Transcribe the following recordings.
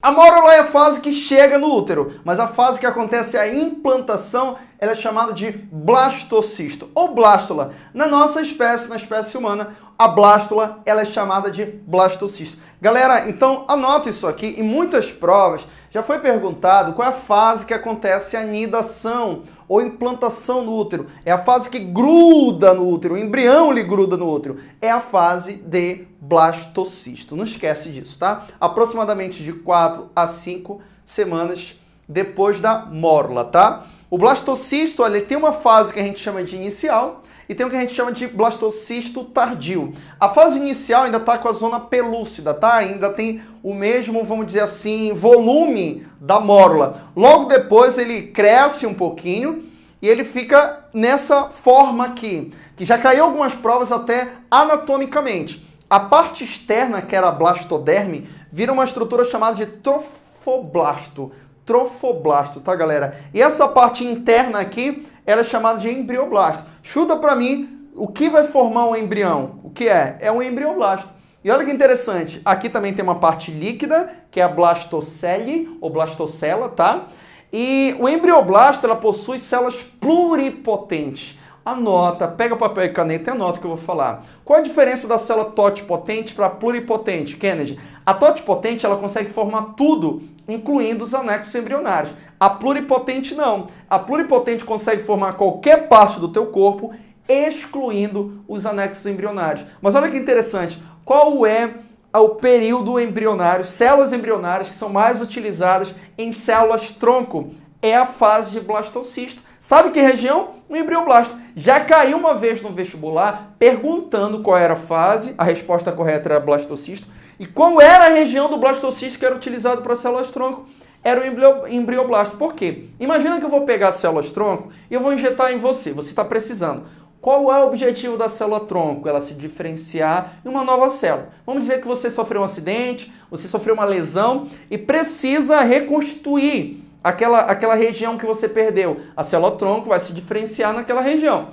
A mórula é a fase que chega no útero, mas a fase que acontece a implantação ela é chamada de blastocisto ou blástula. Na nossa espécie, na espécie humana, a blástula ela é chamada de blastocisto. Galera, então anota isso aqui. Em muitas provas já foi perguntado qual é a fase que acontece a nidação ou implantação no útero. É a fase que gruda no útero, o embrião lhe gruda no útero. É a fase de blastocisto. Não esquece disso, tá? Aproximadamente de 4 a 5 semanas depois da mórula, tá? O blastocisto, ele tem uma fase que a gente chama de inicial e tem o que a gente chama de blastocisto tardio. A fase inicial ainda está com a zona pelúcida, tá? Ainda tem o mesmo, vamos dizer assim, volume da mórula. Logo depois ele cresce um pouquinho e ele fica nessa forma aqui, que já caiu algumas provas até anatomicamente. A parte externa, que era a blastoderme, vira uma estrutura chamada de trofoblasto trofoblasto, tá, galera? E essa parte interna aqui, ela é chamada de embrioblasto. Chuta para mim o que vai formar um embrião. O que é? É um embrioblasto. E olha que interessante, aqui também tem uma parte líquida, que é a blastocele, ou blastocela, tá? E o embrioblasto, ela possui células pluripotentes. Anota, pega papel e caneta e anota o que eu vou falar. Qual a diferença da célula totipotente para pluripotente, Kennedy? A totipotente, ela consegue formar tudo incluindo os anexos embrionários. A pluripotente não. A pluripotente consegue formar qualquer parte do teu corpo, excluindo os anexos embrionários. Mas olha que interessante, qual é o período embrionário, células embrionárias que são mais utilizadas em células tronco? É a fase de blastocisto. Sabe que região? No embrioblasto. Já caiu uma vez no vestibular perguntando qual era a fase, a resposta correta era blastocisto, e qual era a região do blastocisto que era utilizado para células tronco? Era o embrioblasto. Por quê? Imagina que eu vou pegar células tronco e eu vou injetar em você. Você está precisando. Qual é o objetivo da célula tronco? Ela se diferenciar em uma nova célula. Vamos dizer que você sofreu um acidente, você sofreu uma lesão e precisa reconstituir aquela, aquela região que você perdeu. A célula tronco vai se diferenciar naquela região.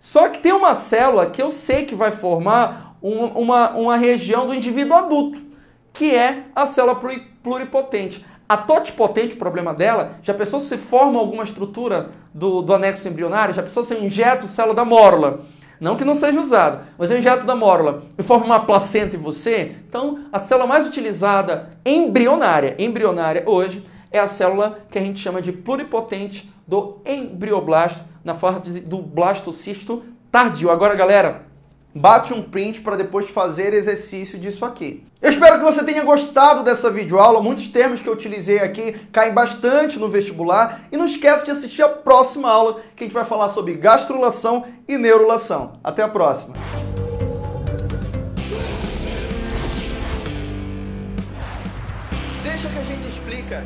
Só que tem uma célula que eu sei que vai formar um, uma, uma região do indivíduo adulto, que é a célula pluripotente. A totipotente, o problema dela, já pensou se forma alguma estrutura do, do anexo embrionário? Já pensou se eu injeto célula da mórula? Não que não seja usado, mas eu injeto da mórula e forma uma placenta em você. Então, a célula mais utilizada embrionária, embrionária hoje, é a célula que a gente chama de pluripotente do embrioblasto, na forma do blastocisto tardio. Agora, galera, bate um print para depois fazer exercício disso aqui. Eu espero que você tenha gostado dessa videoaula, muitos termos que eu utilizei aqui caem bastante no vestibular e não esquece de assistir a próxima aula que a gente vai falar sobre gastrulação e neurulação. Até a próxima! Deixa que a gente explica